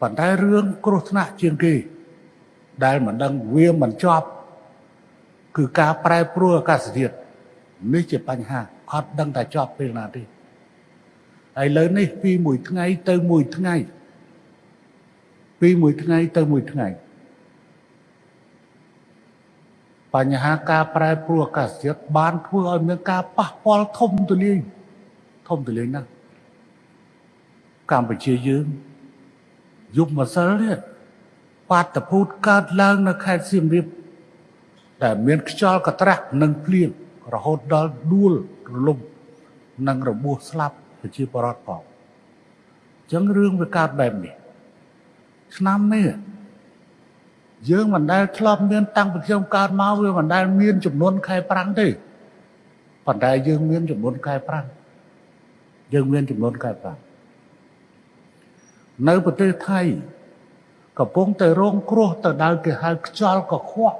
ប៉ុន្តែរឿងគ្រោះថ្នាក់ជាងគេ ដែលមិនដឹងវាមិនជាប់ គឺការប្រែប្រួលអាកាសធាតុនេះជាបញ្ហាអត់ដឹងតែជាប់ពេលណាទេហើយលើនេះពីមួយថ្ងៃទៅមួយថ្ងៃពីមួយថ្ងៃទៅមួយថ្ងៃបញ្ហាការប្រែប្រួលអាកាសធាតុបានធ្វើឲ្យមានការប៉ះពាល់ធំទូលាយធំទូលាយណាស់កម្ពុជាយើង យប់ម្សិលនេះបាតុភូតកើតឡើងនៅខេត្តសៀមរាបដែលមានខ្យល់កត្រាស់និងភ្លៀងរហូតដល់ដួលរលំនិងរបួសស្លាប់ប្រជាពលរដ្ឋផងអញ្ចឹងរឿងវាកើតបែបនេះឆ្នាំនេះយើងមិនដែលធ្លាប់មានតាំងពីខ្ញុំកើតមកវាមិនដែលមានចំនួនខែប្រាំងទេប៉ុន្តែយើងមានចំនួនខែប្រាំងយើងមានចំនួនខែប្រាំង នៅប្រទេសថៃកំពុងតែរងគ្រោះទៅដល់គេហៅខ្យល់កខ្វក់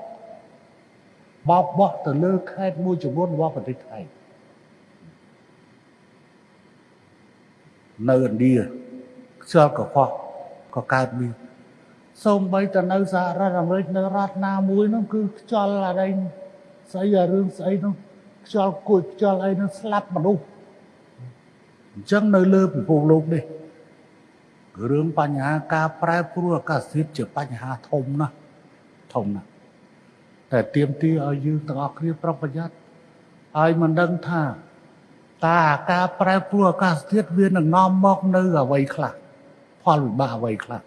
បោកបោះទៅលើខេត្តមួយចំនួនរបស់ប្រទេសថៃនៅឥណ្ឌាខ្យល់កខ្វក់ក៏កើតមានសូម្បីតែនៅសហរដ្ឋអាមេរិកនៅរដ្ឋណាមួយនោះគឺខ្យល់អីស្អីអារឿងស្អីនោះខ្យល់គួចខ្យល់អីនោះស្លាប់មនុស្សអញ្ចឹងនៅលើពិភពលោកនេះ រឿងបញ្ហាការប្រែប្រួលអាកាសធាតុជាបញ្ហាធំណាស់ធំណាស់តែទៀមទីឲ្យយើងទាំងអស់គ្នាប្រុងប្រយ័ត្នហើយមិនដឹងថាតើការប្រែប្រួលអាកាសធាតុវានឹងនាំមកនៅអ្វីខ្លះផលវិបាកអ្វីខ្លះ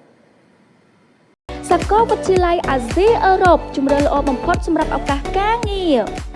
សាកលវិទ្យាល័យអាស៊ីអឺរ៉ុបជំរឿនល្អបំផុតសម្រាប់ឱកាសការងារ